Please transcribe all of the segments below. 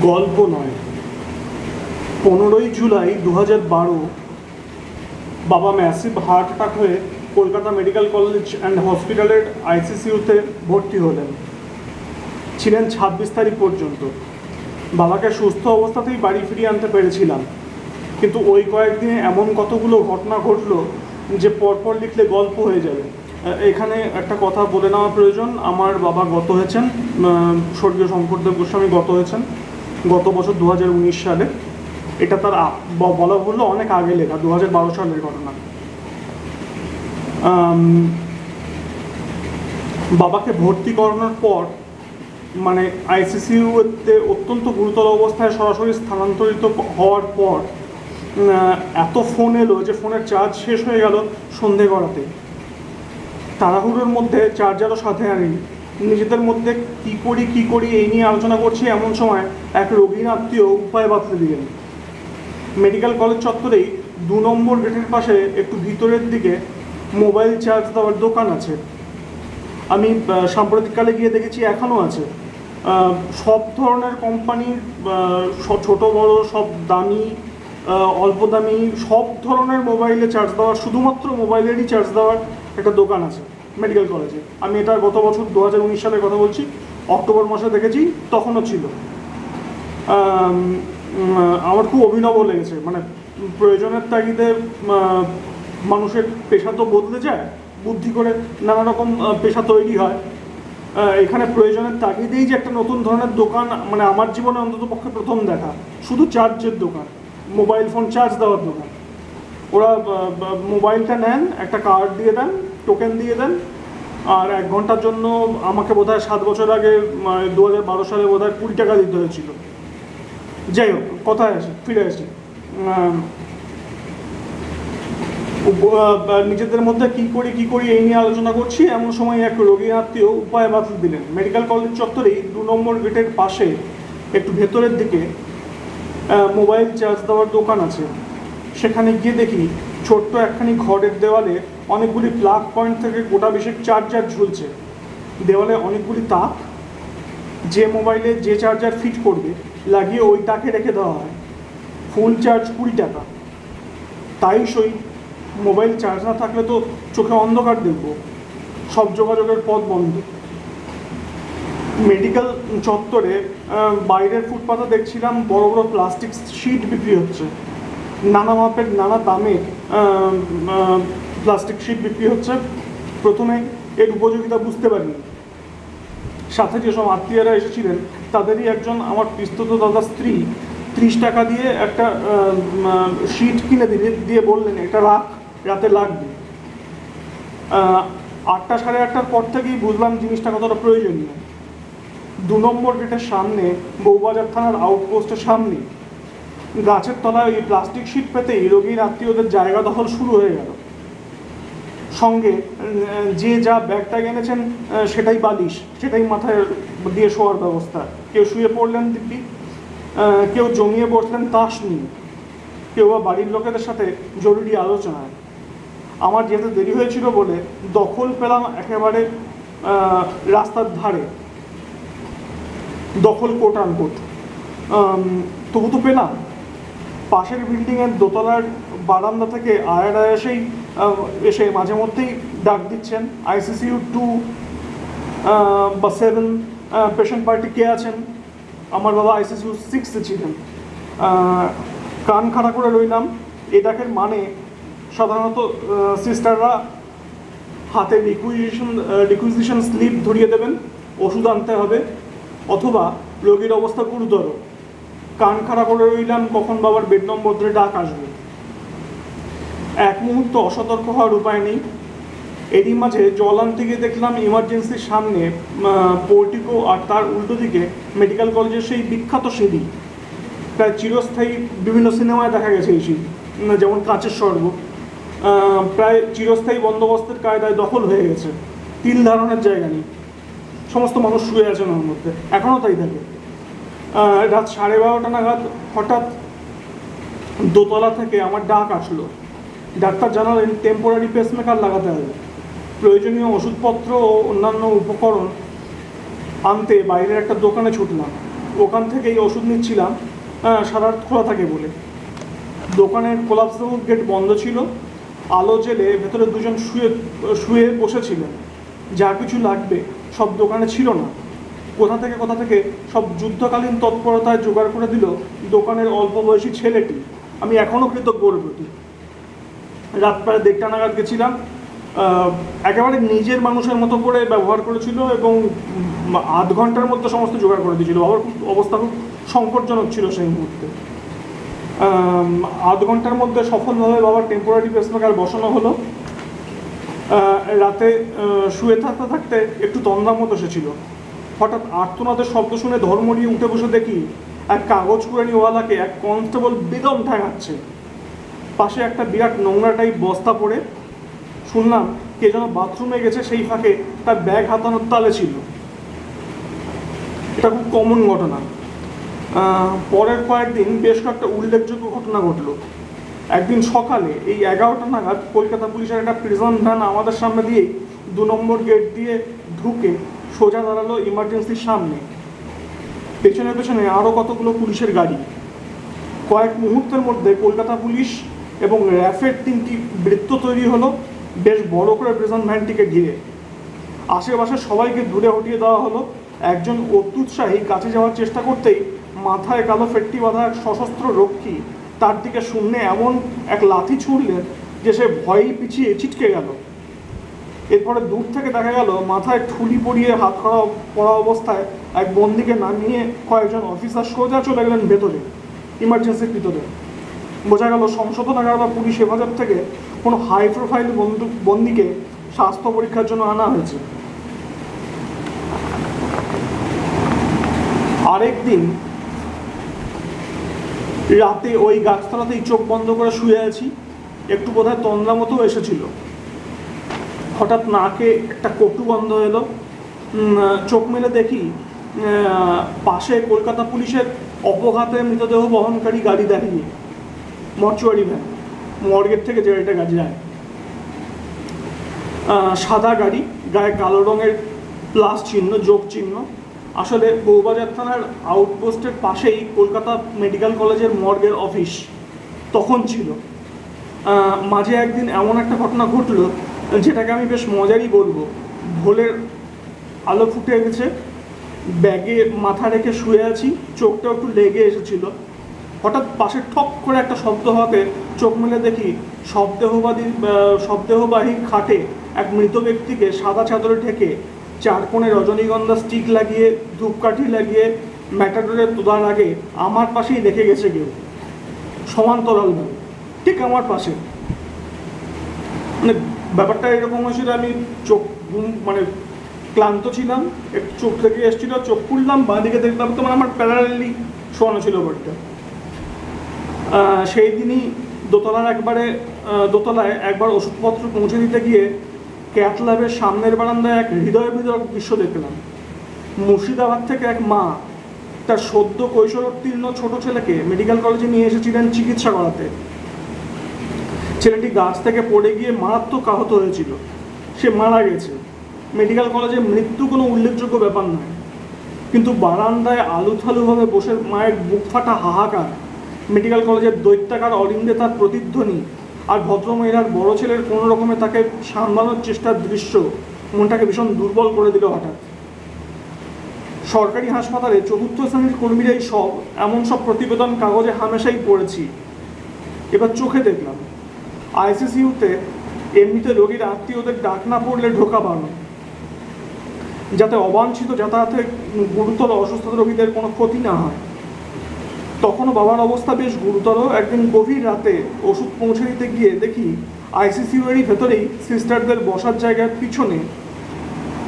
গল্প নয়। পনেরোই জুলাই দু হাজার বারো বাবা ম্যাসিভ হার্ট অ্যাটাক হয়ে কলকাতা মেডিকেল কলেজ অ্যান্ড হসপিটালের আইসিসিউতে ভর্তি হলেন। ছিলেন ছাব্বিশ তারিখ পর্যন্ত। বাবাকে সুস্থ অবস্থাতেই বাড়ি ফিরিয়ে আনতে পেরেছিলাম। কিন্তু ওই কয়েকদিনে এমন কতগুলো ঘটনা ঘটলো যে পরপর লিখলে গল্প হয়ে যাবে। এখানে একটা কথা বলে নেওয়া প্রয়োজন। আমার বাবা গত হয়েছেন স্বর্গীয় শঙ্করদেব গোস্বামী গত হয়েছেন। গত বছর দু হাজার উনিশ সালে। এটা তার বলা হলো অনেক আগে লেখা দু হাজার বারো সালের ঘটনা। বাবাকে ভর্তি করানোর পর মানে আইসিসিউতে অত্যন্ত গুরুতর অবস্থায় সরাসরি স্থানান্তরিত হওয়ার পর এত ফোন এলো যে ফোনের চার্জ শেষ হয়ে গেল সন্ধে করাতে তাড়াহুড়োর মধ্যে চার্জারও সাথে আনিনি। নিজেদের মধ্যে কি করি কি করি এই নিয়ে আলোচনা করছি এমন সময় এক রোগীর আত্মীয় উপায় বাতলে দিলেন মেডিকেল কলেজ চত্বরেই দু নম্বর গেটের পাশে একটু ভিতরের দিকে মোবাইল চার্জ দেওয়ার দোকান আছে। আমি সাম্প্রতিককালে গিয়ে দেখেছি এখনও আছে। সব ধরনের কোম্পানির ছোট, বড়, সব দামি অল্প দামি, সব ধরনের মোবাইলে চার্জ দেওয়ার, শুধুমাত্র মোবাইলেরই চার্জ দেওয়ার একটা দোকান আছে। মেডিকেল কলেজে। আমি এটা গত বছর দু সালের কথা বলছি, অক্টোবর মাসে দেখেছি, তখনও ছিল। আমার খুব অভিনব লেগেছে মানে প্রয়োজনের তাগিদে মানুষের পেশা তো বদলে যায়, বুদ্ধি করে নানা রকম পেশা তৈরি হয়। এখানে প্রয়োজনের তাগিদেই যে একটা নতুন ধরনের দোকান মানে আমার জীবনে অন্তত পক্ষে প্রথম দেখা। শুধু চার্জের দোকান, মোবাইল ফোন চার্জ দেওয়ার দোকান। ওরা মোবাইলটা নেন, একটা কার্ড দিয়ে দেন টোকেন দিয়ে দেন। আর এক ঘণ্টার জন্য আমাকে বোধ হয় সাত বছর আগে দু হাজার বারো সালে বোধহয় কুড়ি টাকা দিতে হয়েছিল। যাই হোক, কথায় আসি? ফিরে আসি। নিজেদের মধ্যে কি করি কি করি, এই নিয়ে আলোচনা করছি। এমন সময় এক রোগী আত্মীয় উপায় বাতিল দিলেন। মেডিকেল কলেজ চত্বরেই দু নম্বর গেটের পাশে, একটু ভেতরের দিকে মোবাইল চার্জ দেওয়ার দোকান আছে। সেখানে গিয়ে দেখি ছোট্ট একখানি ঘরের দেওয়ালে অনেকগুলি প্লাগ পয়েন্ট থেকে গোটা বিশেষ চার্জার ঝুলছে। দেওয়ালে অনেকগুলি তাক, যে মোবাইলে যে চার্জার ফিট করবে, লাগিয়ে ওই তাকে রেখে দেওয়া হয়। ফুল চার্জ কুড়ি টাকা। তাই সই মোবাইল চার্জ না থাকলে তো চোখে অন্ধকার দেখব। সব যোগাযোগের পথ বন্ধ। মেডিকেল চত্বরে বাইরের ফুটপাতে দেখছিলাম বড় বড় প্লাস্টিক শিট বিক্রি হচ্ছে। নানা মাপের, নানা দামের প্লাস্টিক শিট বিক্রি হচ্ছে। প্রথমে এর উপযোগিতা বুঝতে পারিনি। সাথে যেসব আত্মীয়রা এসেছিলেন, তাদেরই একজন আমার পিস্তত দাদার স্ত্রী ত্রিশ টাকা দিয়ে একটা শিট কিনে দিলে, দিয়ে বললেন, এটা রাখ, রাতে লাগবে। আটটা সাড়ে আটটার পর থেকেই বুঝলাম জিনিসটা কতটা প্রয়োজনীয়। দু নম্বর গেটের সামনে বউবাজার থানার আউটপোস্টের সামনে, গাছের তলায় ওই প্লাস্টিক শিট পেতেই রোগীর আত্মীয়দের জায়গা দখল শুরু হয়ে গেল। সঙ্গে যে যা ব্যাগ ট্যাগ এনেছেন সেটাই বালিশ সেটাই মাথায় দিয়ে শোয়ার ব্যবস্থা। কেউ শুয়ে পড়লেন দিব্যি কেউ জমিয়ে বসলেন তাস নিয়ে। কেউ বা বাড়ির লোকেদের সাথে জরুরি আলোচনায়। আমার যেতে দেরি হয়েছিল বলে দখল পেলাম একেবারে রাস্তার ধারে। দখল কোট তবু তো পেলাম। পাশের বিল্ডিংয়ের দোতলার বারান্দা থেকে আয়ার আহ, এসে মাঝে মধ্যেই ডাক দিচ্ছেন। আইসিসিউ টু বা সেভেন পেশেন্ট পার্টি কে আছেন? আমার বাবা আইসিসিউ সিক্সে ছিলেন। কান খাড়া করে রইলাম। এ ডাকের মানে সাধারণত সিস্টাররা হাতে রিকুইজিশন রিকুইজিশন স্লিপ ধরিয়ে দেবেন, ওষুধ আনতে হবে, অথবা রোগীর অবস্থা গুরুতর। কান খাড়া করে রইলাম, কখন বাবার বেড নম্বর ধরে ডাক আসবে। এক মুহূর্ত অসতর্ক হওয়ার উপায় নেই। এরই মাঝে জল আনতে গিয়ে দেখলাম ইমার্জেন্সির সামনে পোর্টিকো আর তার উল্টো দিকে মেডিকেল কলেজের সেই বিখ্যাত সিঁড়ি। প্রায় চিরস্থায়ী বিভিন্ন সিনেমায় দেখা গেছে এই সিঁড়ি যেমন কাঁচের স্বর্গ। প্রায় চিরস্থায়ী বন্দোবস্তের কায়দায় দখল হয়ে গেছে। তিল ধারণের জায়গা নেই। সমস্ত মানুষ শুয়ে আছেন ওর মধ্যে। এখনও তাই থাকে। রাত সাড়ে বারোটা নাগাদ হঠাৎ দোতলা থেকে আমার ডাক আসলো। ডাক্তার জানালেন টেম্পোরারি পেসমেকার লাগাতে হবে। প্রয়োজনীয় ওষুধপত্র ও অন্যান্য উপকরণ আনতে বাইরের একটা দোকানে ছুটলাম। ওখান থেকেই ওষুধ নিচ্ছিলাম। সারা খোলা থাকে বলে। দোকানের কোলাপসেবল গেট বন্ধ ছিল। আলো জেলে ভেতরে দুজন শুয়ে শুয়ে বসেছিলেন। যা কিছু লাগবে সব দোকানে ছিল না। কোথা থেকে কোথা থেকে সব যুদ্ধকালীন তৎপরতায় জোগাড় করে দিল দোকানের অল্প বয়সী ছেলেটি। আমি এখনও ওর প্রতি। রাত প্রায় দেড়টা নাগাদ গেছিলাম। একেবারে নিজের মানুষের মতো করে ব্যবহার করেছিল এবং আধ ঘণ্টার মধ্যে সমস্ত জোগাড় করে দিয়েছিল। খুব অবস্থা খুব সংকটজনক ছিল সেই মুহূর্তে। আধ ঘণ্টার মধ্যে সফলভাবে বাবার টেম্পোরারি পেসমেকার বসানো হলো। রাতে শুয়ে থাকতে থাকতে একটু তন্দ্রার মতো এসেছিল হঠাৎ আর্তনাদের শব্দ শুনে ধর্ম নিয়ে উঠে বসে দেখি, এক কাগজ কুড়ানিওয়ালাকে এক কনস্টেবল বেদম ঠেঙাচ্ছে পাশে একটা বিরাট নোংরা টাইপ বস্তা পড়ে। শুনলাম কে যেন বাথরুমে গেছে, সেই ফাঁকে তার ব্যাগ হাতানোর তালে ছিল। এটা খুব কমন ঘটনা। পরের কয়েকদিন বেশ কয়েকটা উল্লেখযোগ্য ঘটনা ঘটলো। একদিন সকালে এই এগারোটা নাগাদ কলকাতা পুলিশের একটা প্রিজন ভ্যান আমাদের সামনে দিয়েই দু নম্বর গেট দিয়ে ঢুকে সোজা দাঁড়াল ইমার্জেন্সির সামনে। পেছনে পেছনে আরও কতগুলো পুলিশের গাড়ি। কয়েক মুহূর্তের মধ্যে কলকাতা পুলিশ এবং র্যাফের তিনটি বৃত্ত তৈরি হলো। বেশ বড় করে প্রেজেন্ট ভ্যানটিকে ঘিরে। আশেপাশে সবাইকে দূরে হটিয়ে দেওয়া হলো। একজন অত্যুৎসাহী কাছে যাওয়ার চেষ্টা করতেই মাথায় কালো ফেটটি বাঁধা এক সশস্ত্র রক্ষী তার দিকে শূন্যে এমন এক লাথি ছুড়লেন যে সে ভয়েই পিছিয়ে ছিটকে গেল। এরপরে দূর থেকে দেখা গেল, মাথায় ঠুলি পরিয়ে হাত করা পড়া অবস্থায় এক বন্দিকে নামিয়ে কয়েকজন অফিসার সোজা চলে গেলেন ভেতরে, ইমার্জেন্সির ভিতরে। বোঝা গেল সংশোধনাগার বা পুলিশ হেফাজত থেকে কোনো হাই প্রোফাইল বন্দুক বন্দীকে স্বাস্থ্য পরীক্ষার জন্য আনা হয়েছে। আরেক দিন রাতে ওই গাছতলাতেই চোখ বন্ধ করে শুয়ে আছি, একটু বোধহয় তন্দ্রা মতো এসেছিল। হঠাৎ নাকে একটা কটু বন্ধ এলো। চোখ মেলে দেখি পাশে কলকাতা পুলিশের অপঘাতে মৃতদেহ বহনকারী গাড়ি দাঁড়িয়ে। মর্চুয়ারি ভ্যান মর্গের থেকে গাড়িটা গাড়ি যায়। সাদা গাড়ি, গায়ে কালো রঙের প্লাস চিহ্ন, যোগ চিহ্ন। আসলে বৌবাজার থানার আউটপোস্টের পাশেই কলকাতা মেডিকেল কলেজের মর্গের অফিস তখন ছিল। মাঝে একদিন এমন একটা ঘটনা ঘটলো, যেটাকে আমি বেশ মজারই বলব। ভোলের আলো ফুটে গেছে, ব্যাগে মাথা রেখে শুয়ে আছি চোখটা একটু লেগে এসেছিল। হঠাৎ পাশে ঠক করে একটা শব্দ হওয়াতে চোখ মেলে দেখি শবদেহবাদী শবদেহবাহী খাটে এক মৃত ব্যক্তিকে সাদা চাদরে ঢেকে চার কোণে রজনীগন্ধা স্টিক লাগিয়ে, ধূপকাঠি লাগিয়ে ম্যাটাডোরে তোদার আগে আমার পাশেই দেখে গেছে কেউ। সমান্তরালভাবে ঠিক আমার পাশে। মানে ব্যাপারটা এরকম হয়েছিল, আমি চোখ ঘুম- মানে ক্লান্ত ছিলাম, একটু চোখ থেকে এসেছিল, চোখ খুললাম, বাঁ দিকে দেখলাম তো মানে আমার প্যারালি শোয়ানো ছিল বাড়িটা সেই দিনই দোতলার একবারে দোতলায় একবার ওষুধপত্র পৌঁছে দিতে গিয়ে ক্যাথ ল্যাবের সামনের বারান্দায় এক হৃদয় বিদরক দৃশ্য দেখলাম। মুর্শিদাবাদ থেকে এক মা তার সদ্য কৈশোরোত্তীর্ণ ছোট ছেলেকে মেডিকেল কলেজে নিয়ে এসেছিলেন চিকিৎসা করাতে। ছেলেটি গাছ থেকে পড়ে গিয়ে মারাত্মক আহত হয়েছিল। সে মারা গেছে। মেডিকেল কলেজে মৃত্যু কোনো উল্লেখযোগ্য ব্যাপার নয়। কিন্তু বারান্দায় আলুথালুভাবে বসে মায়ের বুক ফাটা হাহাকার মেডিকেল কলেজের দৈত্যাকার অরিন্দে তার প্রতিধ্বনি, আর ভদ্রমহিলার বড় ছেলের কোনো রকমে তাকে সামলানোর চেষ্টার দৃশ্য মনটাকে ভীষণ দুর্বল করে দিল হঠাৎ। সরকারি হাসপাতালে চতুর্থ শ্রেণির কর্মীরাই সব, এমন সব প্রতিবেদন কাগজে হামেশাই পড়েছি। এবার চোখে দেখলাম আইসিসিউতে এমনিতে রোগীর আত্মীয়দের ডাক না পড়লে ঢোকা বাড়ল যাতে অবাঞ্ছিত যাতায়াতে গুরুতর অসুস্থ রোগীদের কোনো ক্ষতি না হয়। তখনও বাবার অবস্থা বেশ গুরুতর। একদিন গভীর রাতে ওষুধ পৌঁছে দিতে গিয়ে দেখি আইসিসিউ এরই ভেতরেই সিস্টারদের বসার জায়গার পিছনে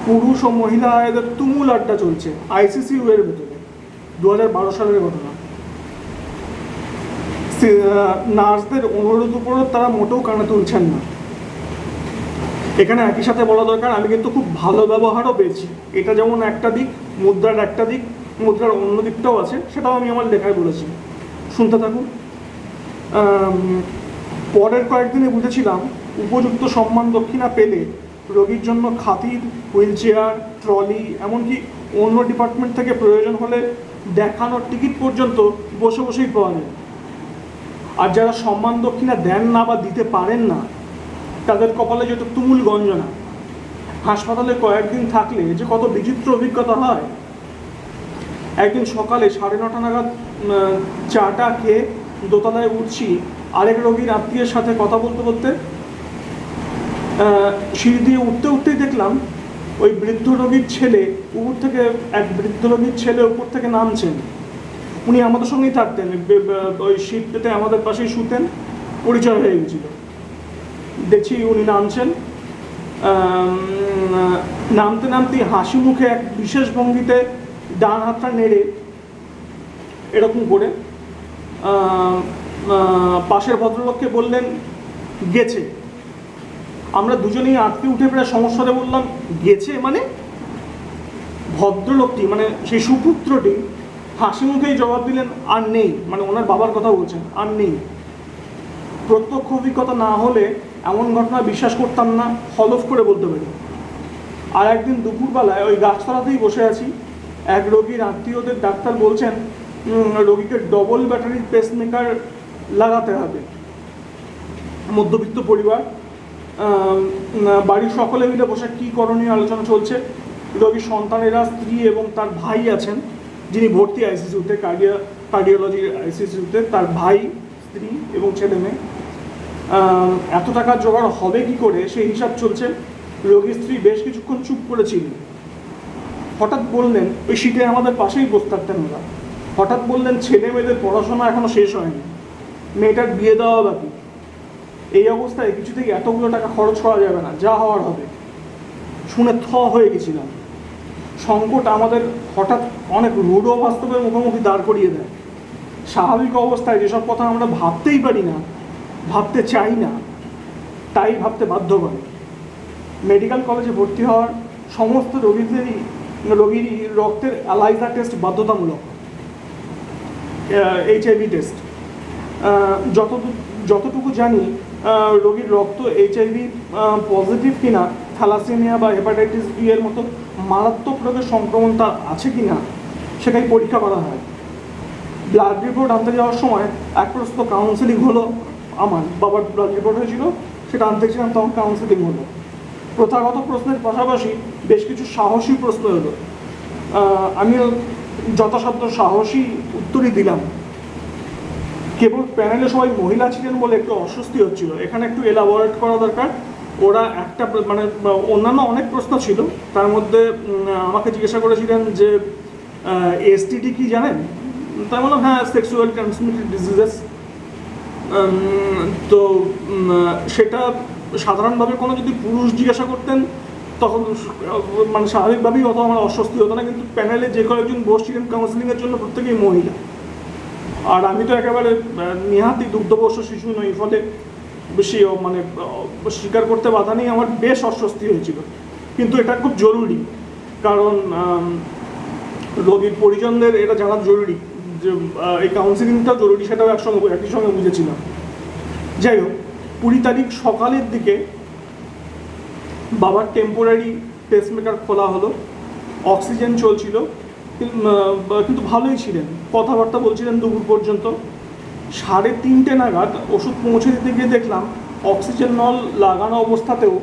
পুরুষ ও মহিলা এদের তুমুল আড্ডা চলছে আইসিসিউ এর ভেতরে। দু হাজার বারো সালের ঘটনা। নার্সদের অনুরোধ উপরও তারা মোটেও কানে তুলছেন না। এখানে একই সাথে বলা দরকার, আমি কিন্তু খুব ভালো ব্যবহারও পেয়েছি। এটা যেমন একটা দিক, মুদ্রার একটা দিক মুদ্রার অন্য দিকটাও আছে, সেটাও আমি আমার লেখায় বলেছি। শুনতে থাকুন। পরের কয়েকদিনে বুঝেছিলাম, উপযুক্ত সম্মান দক্ষিণা পেলে রোগীর জন্য খাতির হুইল চেয়ার ট্রলি, এমনকি অন্য ডিপার্টমেন্ট থেকে প্রয়োজন হলে দেখানোর টিকিট পর্যন্ত বসে বসেই পাওয়া যায়। আর যারা সম্মান দক্ষিণা দেন না বা দিতে পারেন না, তাদের কপালে যেটা তুমুল গঞ্জনা, হাসপাতালে কয়েকদিন থাকলে যে কত বিচিত্র অভিজ্ঞতা হয় একদিন সকালে সাড়ে নটা নাগাদ চাটা খেয়ে দোতলায় উঠছি। আরেক রোগীর আত্মীয়ের সাথে কথা বলতে বলতে সিঁড়ি দিয়ে উঠতে উঠতেই দেখলাম ওই বৃদ্ধ রোগীর ছেলে উপর থেকে, এক বৃদ্ধ রোগীর ছেলে উপর থেকে নামছেন। উনি আমাদের সঙ্গেই থাকতেন ওই পেতে আমাদের পাশেই শুতেন, পরিচয় হয়ে গেছিল। দেখছি উনি নামছেন। নামতে নামতে হাসি মুখে এক বিশেষ ভঙ্গিতে ডান হাতটা নেড়ে এরকম করে পাশের ভদ্রলোককে বললেন, গেছে। আমরা দুজনেই আটকে উঠে প্রায় সমস্যাতে বললাম গেছে মানে ভদ্রলোকটি মানে সেই সুপুত্রটি হাসি মুখেই জবাব দিলেন, আর নেই। মানে ওনার বাবার কথা বলছেন, আর নেই। প্রত্যক্ষ অভিজ্ঞতা না হলে এমন ঘটনা বিশ্বাস করতাম না, হলফ করে বলতে পারি। আর একদিন দুপুরবেলায় ওই গাছতলাতেই বসে আছি এক রোগীর আত্মীয়দের ডাক্তার বলছেন রোগীকে ডবল ব্যাটারির পেসমেকার লাগাতে হবে। মধ্যবিত্ত পরিবার বাড়ির সকলে মিলে বসে কী করণীয় আলোচনা চলছে? রোগীর সন্তানেরা, স্ত্রী এবং তার ভাই আছেন, যিনি ভর্তি আইসিসিউতে, কার্ডিয়া কার্ডিওলজির আইসিসিউতে, তার ভাই, স্ত্রী এবং ছেলে মেয়ে। এত টাকা জোগাড় হবে কি করে? সেই হিসাব চলছে। রোগীর স্ত্রী বেশ কিছুক্ষণ চুপ করেছিলেন হঠাৎ বললেন, ওই সিটে আমাদের পাশেই বসে থাকতেন ওরা হঠাৎ বললেন, ছেলে মেয়েদের পড়াশোনা এখনও শেষ হয়নি। মেয়েটার বিয়ে দেওয়া বাকি। এই অবস্থায় কিছুতেই এতগুলো টাকা খরচ করা যাবে না, যা হওয়ার হবে। শুনে থ হয়ে গেছিলাম। সংকট আমাদের হঠাৎ অনেক রূঢ় বাস্তবের মুখোমুখি দাঁড় করিয়ে দেয়। স্বাভাবিক অবস্থায় যেসব কথা আমরা ভাবতেই পারি না, ভাবতে চাই না, তাই ভাবতে বাধ্য করে। মেডিকেল কলেজে ভর্তি হওয়ার সমস্ত রোগীদেরই রোগীরই রক্তের অ্যালাইজা টেস্ট বাধ্যতামূলক এইচআইভি টেস্ট যতটুকু যতটুকু জানি রোগীর রক্ত এইচআইভি পজিটিভ কিনা, থ্যালাসেমিয়া বা হেপাটাইটিস বি এর মতো মারাত্মক রোগের সংক্রমণ তার আছে কি না সেটাই পরীক্ষা করা হয়। ব্লাড রিপোর্ট আনতে যাওয়ার সময় এক প্রস্তুত কাউন্সেলিং হলো আমার, বাবার ব্লাড রিপোর্ট হয়েছিল, সেটা আনতে গেছিলাম, তখন কাউন্সেলিং হলো। প্রথাগত প্রশ্নের পাশাপাশি বেশ কিছু সাহসী প্রশ্ন এলো। আমিও যথাসাধ্য সাহসী উত্তরই দিলাম। কেবল প্যানেলে সবাই মহিলা ছিলেন বলে একটু অস্বস্তি হচ্ছিল। এখানে একটু এলাবোরেট করা দরকার। ওরা একটা মানে অন্যান্য অনেক প্রশ্ন ছিল। তার মধ্যে আমাকে জিজ্ঞাসা করেছিলেন যে এসটিডি কি জানেন? তাই বললাম হ্যাঁ সেক্সুয়াল ট্রান্সমিটেড ডিজিজেস তো সেটা সাধারণভাবে কোনো যদি পুরুষ জিজ্ঞাসা করতেন তখন মানে স্বাভাবিকভাবেই অত আমার অস্বস্তি হতো না, কিন্তু প্যানেলে যে কয়েকজন বসছিলেন কাউন্সিলিংয়ের জন্য প্রত্যেকেই মহিলা। আর আমি তো একেবারে নিহাতি দুগ্ধবর্ষ শিশু নই, ফলে বেশি মানে স্বীকার করতে বাধা নেই, আমার বেশ অস্বস্তি হয়েছিল। কিন্তু এটা খুব জরুরি, কারণ রোগীর পরিজনদের এটা জানা জরুরি, যে এই কাউন্সিলিংটা জরুরি, সেটাও একসঙ্গে, একই সঙ্গে বুঝেছিলাম। যাই হোক, কুড়ি তারিখ সকালের দিকে বাবার টেম্পোরারি পেসমেকার খোলা হলো অক্সিজেন চলছিল কিন- কিন্তু ভালোই ছিলেন। কথাবার্তা বলছিলেন দুপুর পর্যন্ত। সাড়ে তিনটে নাগাদ ওষুধ পৌঁছে দিতে গিয়ে দেখলাম অক্সিজেন নল লাগানো অবস্থাতেও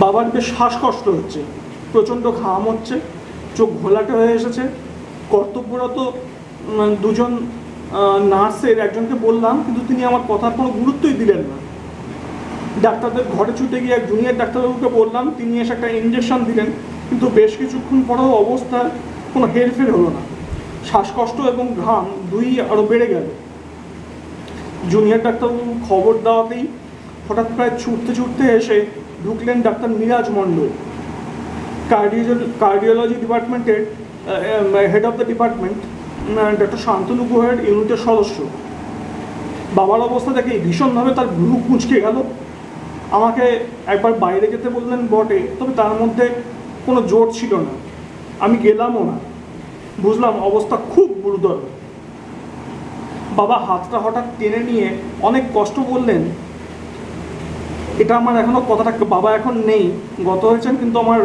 বাবার বেশ শ্বাসকষ্ট হচ্ছে, প্রচণ্ড ঘাম হচ্ছে, চোখ ঘোলাটে হয়ে এসেছে। কর্তব্যরত দুজন নার্সের একজনকে বললাম, কিন্তু তিনি আমার কথার কোনো গুরুত্বই দিলেন না। ডাক্তারদের ঘরে ছুটে গিয়ে এক জুনিয়র ডাক্তারবাবুকে বললাম, তিনি এসে একটা ইঞ্জেকশন দিলেন, কিন্তু বেশ কিছুক্ষণ পরেও অবস্থা কোনো হেরফের হলো না। শ্বাসকষ্ট এবং ঘাম দুই আরও বেড়ে গেল। জুনিয়র ডাক্তারবাবু খবর দেওয়াতেই হঠাৎ প্রায় ছুটতে ছুটতে এসে ঢুকলেন doctor Miraj Mondal. Cardio cardiology ডিপার্টমেন্টের head of the department doctor Shantanu গুহের ইউনিটের সদস্য। বাবার অবস্থা দেখে ভীষণভাবে তার ভ্রু কুঁচকে গেল। আমাকে একবার বাইরে যেতে বললেন বটে, তবে তার মধ্যে কোনো জোর ছিল না। আমি গেলামও না। বুঝলাম অবস্থা খুব গুরুতর। বাবা হাতটা হঠাৎ টেনে নিয়ে অনেক কষ্ট বললেন এটা আমার এখনও কথাটা, বাবা এখন নেই, গত হয়েছেন কিন্তু আমার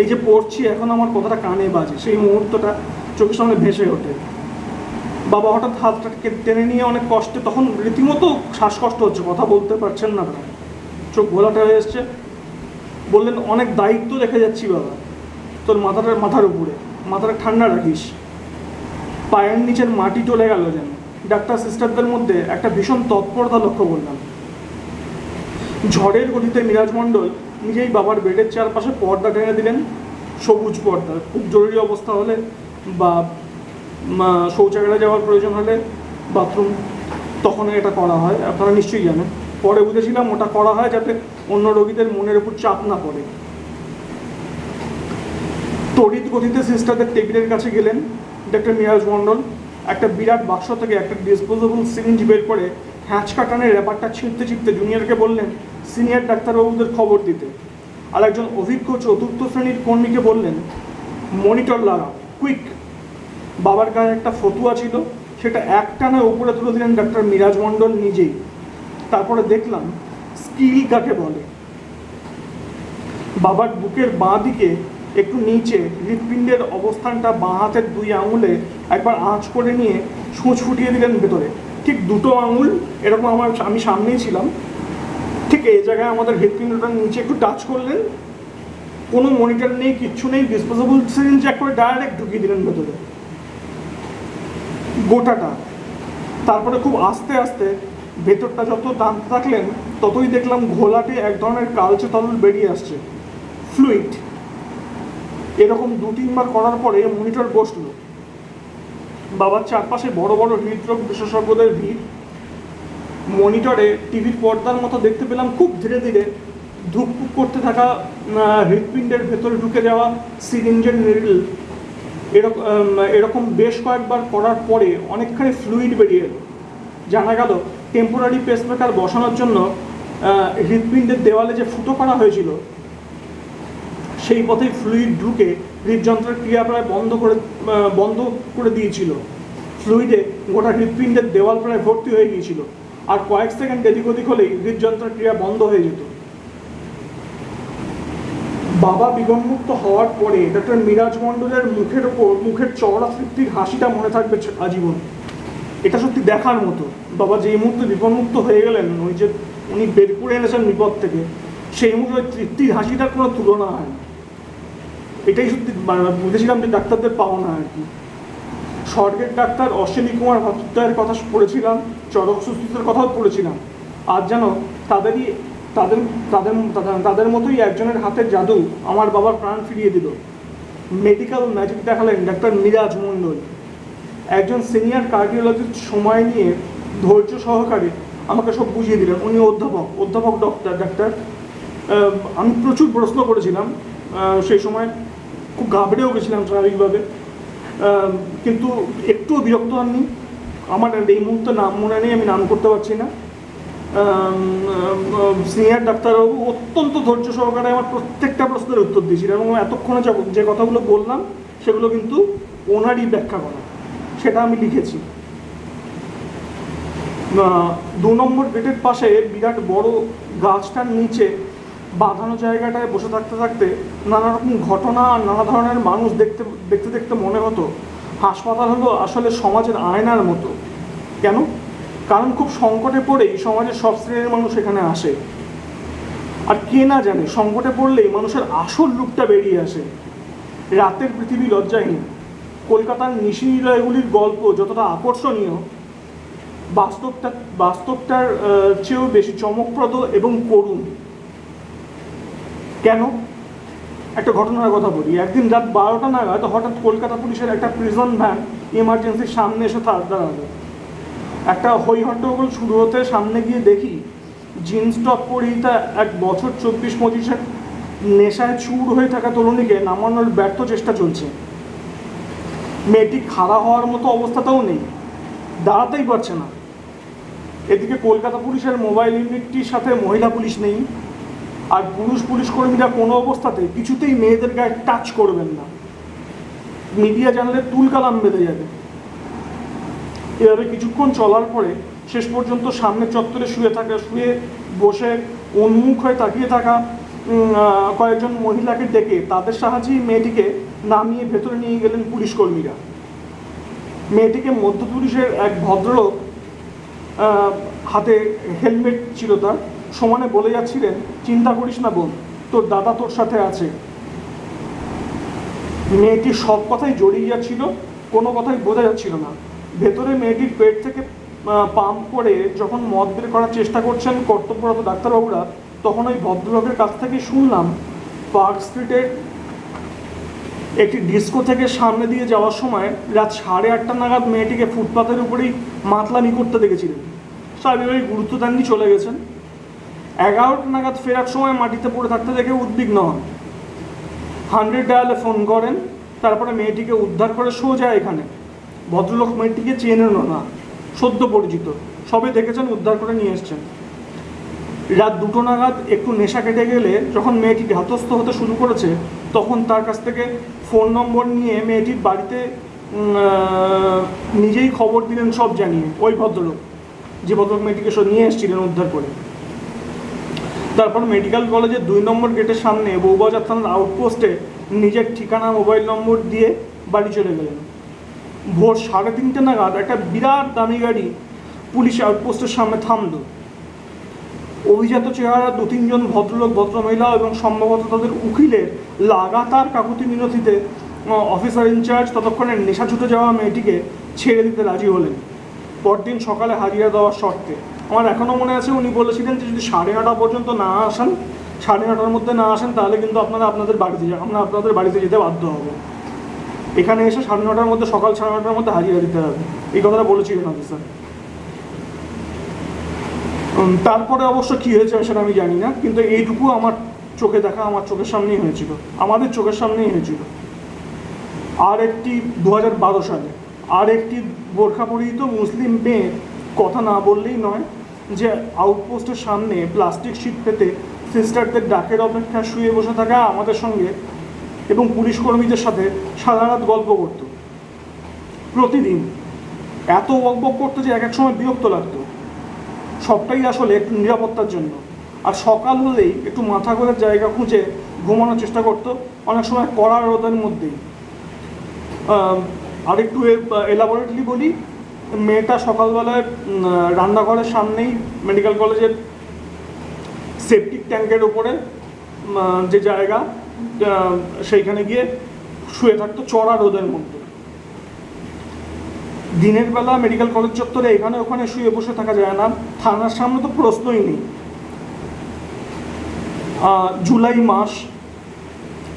এই যে পড়ছি, এখন আমার কথাটা কানে বাজে। সেই মুহূর্তটা চোখের সামনে ভেসে ওঠে। বাবা হঠাৎ হাতটাকে টেনে নিয়ে অনেক কষ্টে, তখন রীতিমতো শ্বাসকষ্ট হচ্ছে, কথা বলতে পারছেন না প্রায় চোখ ঘোলাটা হয়ে এসছে। বললেন, অনেক দায়িত্ব রেখে যাচ্ছি বাবা। তোর মাথাটার মাথার উপরে। মাথাটা ঠান্ডা রাখিস। পায়ের নিচের মাটি চলে গেল যেন। ডাক্তার সিস্টারদের মধ্যে একটা ভীষণ তৎপরতা লক্ষ্য করলাম। ঝড়ের গতিতে মিরাজ মণ্ডল নিজেই বাবার বেডের চারপাশে পর্দা টেনে দিলেন। সবুজ পর্দা। খুব জরুরি অবস্থা হলে বা শৌচাগারে যাওয়ার প্রয়োজন হলে বাথরুম, তখন এটা করা হয়। আপনারা নিশ্চয়ই জানেন। পরে বুঝেছিলাম ওটা করা হয় যাতে অন্য রোগীদের মনের উপর চাপ না পড়ে। তড়িৎ গতিতে সিস্টারদের টেবিলের কাছে গেলেন ডক্টর মিরাজ মণ্ডল। একটা বিরাট বাক্স থেকে একটা ডিসপোজেবল সিরিঞ্জ বের করে হ্যাঁচ কাটানের ব্যাপারটা ছিঁড়তে ছিঁড়তে জুনিয়রকে বললেন সিনিয়র ডাক্তারবাবুদের খবর দিতে। আর একজন অভিজ্ঞ চতুর্থ শ্রেণির কর্মীকে বললেন মনিটর লাগা কুইক বাবার গায়ে একটা ফতুয়া ছিল, সেটা একটানা উপরে তুলে দিলেন ডাক্তার মিরাজ মণ্ডল নিজেই। তারপরে দেখলাম স্কিল কাকে বলে? বাবার বুকের বাঁ দিকে একটু নিচে হৃৎপিণ্ডের অবস্থানটা বাঁ হাতের দুই আঙুলে একবার আঁচ করে নিয়ে সূচ ফুটিয়ে দিলেন ভেতরে। ঠিক দুটো আঙুল, এরকম আমার আমি সামনেই ছিলাম। ঠিক এই জায়গায় আমাদের হৃৎপিণ্ডটার নিচে একটু টাচ করলেন। কোনো মনিটর নেই, কিচ্ছু নেই ডিসপোজেবল সিরিঞ্জ এক করে ডাইরেক্ট ঢুকিয়ে দিলেন ভেতরে। গোটাটা। তারপরে খুব আস্তে আস্তে ভেতরটা যত টানতে থাকলেন ততই দেখলাম ঘোলাটে এক ধরনের কালচে তরল বেরিয়ে আসছে। ফ্লুইড এরকম দু তিনবার করার পরে মনিটর বসল। বাবার চারপাশে বড় বড় হৃদরোগ বিশেষজ্ঞদের ভিড়। মনিটরে টিভির পর্দার মতো দেখতে পেলাম খুব ধীরে ধীরে ধুকপুক করতে থাকা হৃৎপিণ্ডের ভেতরে ঢুকে যাওয়া সিরিঞ্জের নিডল। এরকম এরকম বেশ কয়েকবার করার পরে অনেকখানি ফ্লুইড বেরিয়ে এলো। জানা গেল টেম্পোরারি পেসমেকার বসানোর জন্য আহ, হৃৎপিণ্ডের দেওয়ালে যে ফুটো করা হয়েছিল সেই পথেই ফ্লুইড ঢুকে হৃদযন্ত্রের ক্রিয়া প্রায় বন্ধ করে বন্ধ করে দিয়েছিল। ফ্লুইডে গোটা হৃৎপিণ্ডের দেওয়াল প্রায় ভর্তি হয়ে গিয়েছিল। আর কয়েক সেকেন্ড এদিক ওদিক হলেই হৃদযন্ত্রের ক্রিয়া বন্ধ হয়ে যেত। বাবা বিগনমুক্ত হওয়ার পরে ডক্টর মিরাজ মণ্ডলের মুখের ওপর মুখের চওড়া তৃপ্তির হাসিটা মনে থাকবে আজীবন। এটা সত্যি দেখার মতো। বাবা যেই মুহূর্তে বিপন্মুক্ত হয়ে গেলেন, ওই যে উনি বের করে এনেছেন বিপদ থেকে, সেই মুহূর্তে তৃপ্তির হাসিটার কোনো তুলনা হয় এটাই সত্যি মানে বুঝেছিলাম যে ডাক্তারদের পাওনা আর কি। স্বর্গের ডাক্তার অশ্বিনী কুমার ভট্টাচার্যের কথা পড়েছিলাম চরক সুস্থিতের কথাও পড়েছিলাম। আর যেন তাদেরই, তাদের তাদের, তাদের- মতোই একজনের হাতের জাদু আমার বাবার প্রাণ ফিরিয়ে দিল। মেডিকেল ম্যাজিক দেখালেন ডাক্তার মিরাজ মণ্ডল। একজন সিনিয়র কার্ডিওলজিস্ট সময় নিয়ে ধৈর্য সহকারে আমাকে সব বুঝিয়ে দিলেন। উনি অধ্যাপক অধ্যাপক ডক্টর ডাক্তার আমি প্রচুর প্রশ্ন করেছিলাম। সেই সময় খুব ঘাবড়েও গেছিলাম স্বাভাবিকভাবে। কিন্তু একটুও বিরক্ত হননি। আমার এই মুহূর্তে নাম মনে নেই, আমি নাম করতে পারছি না। সিনিয়র ডাক্তারবাবু অত্যন্ত ধৈর্য সহকারে আমার প্রত্যেকটা প্রশ্নের উত্তর দিয়েছিলেন এবং এতক্ষণে যা- কথাগুলো বললাম, সেগুলো কিন্তু ওনারই ব্যাখ্যা করা। সেটা আমি লিখেছি। দু নম্বর গেটের পাশে বিরাট বড় গাছটার নিচে বাঁধানো জায়গাটায় বসে থাকতে থাকতে নানা রকম ঘটনা আর নানা ধরনের মানুষ দেখতে দেখতে দেখতে মনে হতো হাসপাতাল হলো আসলে সমাজের আয়নার মতো। কেন? কারণ খুব সংকটে পড়েই সমাজের সব শ্রেণির মানুষ এখানে আসে। আর কে না জানে, সংকটে পড়লেই মানুষের আসল রূপটা বেরিয়ে আসে। রাতের পৃথিবী লজ্জাহীন। কলকাতার নিশিনিলয়গুলির গল্প যতটা আকর্ষণীয় বাস্তবটা বাস্তবটার চেয়েও বেশি চমকপ্রদ এবং করুণ। কেন? একটা ঘটনার কথা বলি। একদিন রাত বারোটা নাগাদ হঠাৎ কলকাতা পুলিশের একটা প্রিজন ভ্যান ইমার্জেন্সির সামনে এসে থাক দাঁড়াল। একটা হই হট্টগোল শুরু হতে সামনে গিয়ে দেখি জিন্স টপ পরিহিতা এক বছর চব্বিশ পঁচিশের নেশায় চুর হয়ে থাকা তরুণীকে নামানোর ব্যর্থ চেষ্টা চলছে। মেয়েটি খাড়া হওয়ার মতো অবস্থাতেও নেই। দাঁড়াতেই পারছে না। এদিকে কলকাতা পুলিশের মোবাইল ইউনিটটির সাথে মহিলা পুলিশ নেই, আর পুরুষ পুলিশ কর্মীরা কোনো অবস্থাতে কিছুতেই মেয়েদের গায়ে টাচ করবেন না। মিডিয়া জানলে তুলকালাম বেঁধে যাবে। এভাবে কিছুক্ষণ চলার পরে শেষ পর্যন্ত সামনে চত্বরে শুয়ে থাকা, শুয়ে বসে উন্মুখ হয়ে তাকিয়ে থাকা কয়েকজন মহিলাকে ডেকে তাদের সাহায্যেই মেয়েটিকে নামিয়ে ভেতরে নিয়ে গেলেন পুলিশ কর্মীরা। মেয়েটিকে মধ্য পুলিশের এক ভদ্রলোক হাতে হেলমেট ছিল তার। সমানে বলে যাচ্ছিলেন, চিন্তা করিস না বোন, তোর দাদা তোর সাথে আছে। মেয়েটি সব কথাই জড়িয়ে যাচ্ছিল, কোনো কথাই বোঝা যাচ্ছিল না। ভেতরে মেয়েটির পেট থেকে পাম্প করে যখন মদ বের করার চেষ্টা করছেন কর্তব্যরত ডাক্তারবাবুরা, তখন ওই ভদ্রলোকের কাছ থেকে শুনলাম, পার্ক স্ট্রিটের একটি ডিস্কো থেকে সামনে দিয়ে যাওয়ার সময় রাত সাড়ে আটটা নাগাদ মেয়েটিকে ফুটপাতের উপরেই মাতলামি করতে দেখেছিলেন। স্বাভাবিকভাবে গুরুত্ব দেননি, চলে গেছেন। এগারোটা নাগাদ ফেরার সময় মাটিতে পড়ে থাকতে দেখে উদ্বিগ্ন হন। হান্ড্রেড ডায়ালে ফোন করেন, তারপরে মেয়েটিকে উদ্ধার করে সোজা এখানে। ভদ্রলোক মেয়েটিকে চেনেনও না, সদ্য পরিচিত। সবে দেখেছেন, উদ্ধার করে নিয়ে এসছেন। রাত দুটো নাগাদ একটু নেশা কেটে গেলে যখন মেয়েটি ধাতস্থ হতে শুরু করেছে, তখন তার কাছ থেকে ফোন নম্বর নিয়ে মেয়েটির বাড়িতে নিজেই খবর দিলেন সব জানিয়ে, ওই ভদ্রলোক। যে ভদ্রলোক মেয়েটিকে সব নিয়ে এসেছিলেন উদ্ধার করে। তারপর মেডিকেল কলেজের দুই নম্বর গেটের সামনে বৌবাজার থানার আউটপোস্টে নিজের ঠিকানা মোবাইল নম্বর দিয়ে বাড়ি চলে গেলেন। ভোর সাড়ে তিনটে নাগাদ একটা বিরাট দামি গাড়ি পুলিশ আউটপোস্টের সামনে থামলো। অভিজাত চেহারা দু তিনজন ভদ্রলোক, ভদ্রমহিলা এবং সম্ভবত তাদের উকিলের লাগাতার কাকুতি মিনতিতে অফিসার ইনচার্জ ততক্ষণে নেশা ছুটে যাওয়া মেয়েটিকে ছেড়ে দিতে রাজি হলেন। পরদিন সকালে হাজিরা দেওয়ার শর্তে। আমার এখনও মনে আছে উনি বলেছিলেন যে যদি সাড়ে নটা পর্যন্ত না আসেন, সাড়ে নটার মধ্যে না আসেন, তাহলে কিন্তু আপনারা আপনাদের বাড়িতে যান আমরা আপনাদের বাড়িতে যেতে বাধ্য হব। এখানে এসে সাড়ে নটার মধ্যে, সকাল সাড়ে নটার মধ্যে হাজিরা দিতে হবে। এই কথাটা বলেছিলেন অফিসার তারপরে অবশ্য কী হয়েছে সেটা আমি জানি না, কিন্তু এইটুকু আমার চোখে দেখা, আমার চোখের সামনেই হয়েছিল। আমাদের চোখের সামনেই হয়েছিল। আর একটি দু হাজার বারো সালে আর একটি বোরখা পরিহিত মুসলিম মেয়ে কথা না বললেই নয় যে আউটপোস্টের সামনে প্লাস্টিক শীট পেতে সিস্টারদের ডাকের অপেক্ষা শুয়ে বসে থাকা আমাদের সঙ্গে এবং পুলিশ কর্মীদের সাথে সারা রাত গল্প করতো। প্রতিদিন এত বকবক করতো যে এক এক সময় বিরক্ত লাগতো। সবটাই আসলে একটু নিরাপত্তার জন্য। আর সকাল হলেই একটু মাথা ঘোরার জায়গা খুঁজে ঘুমানোর চেষ্টা করতো অনেক সময় কড়া রোদের মধ্যেই। আহ, আরেকটু এলাবোরেটলি বলি মেয়েটা সকালবেলায় রান্নাঘরের সামনেই মেডিকেল কলেজের সেপটিক ট্যাঙ্কের উপরে যে জায়গা সেইখানে গিয়ে শুয়ে থাকতো চড়া রোদের মধ্যে। দিনের বেলা মেডিকেল কলেজ চত্বরে এখানে ওখানে শুয়ে বসে থাকা যায় না। থানার সামনে তো প্রশ্নই নেই। জুলাই মাস,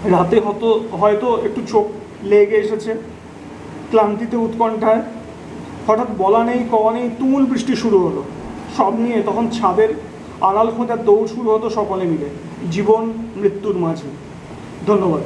রাতে হতো, হয়তো একটু চোখ লেগে এসেছে ক্লান্তিতে উৎকণ্ঠায়। হঠাৎ বলা নেই, কওয়া নেই, তুমুল বৃষ্টি শুরু হলো। সব নিয়ে তখন ছাদের আড়াল খোঁজার দৌড় শুরু হতো সকলে মিলে। জীবন, মৃত্যুর মাঝে। ধন্যবাদ।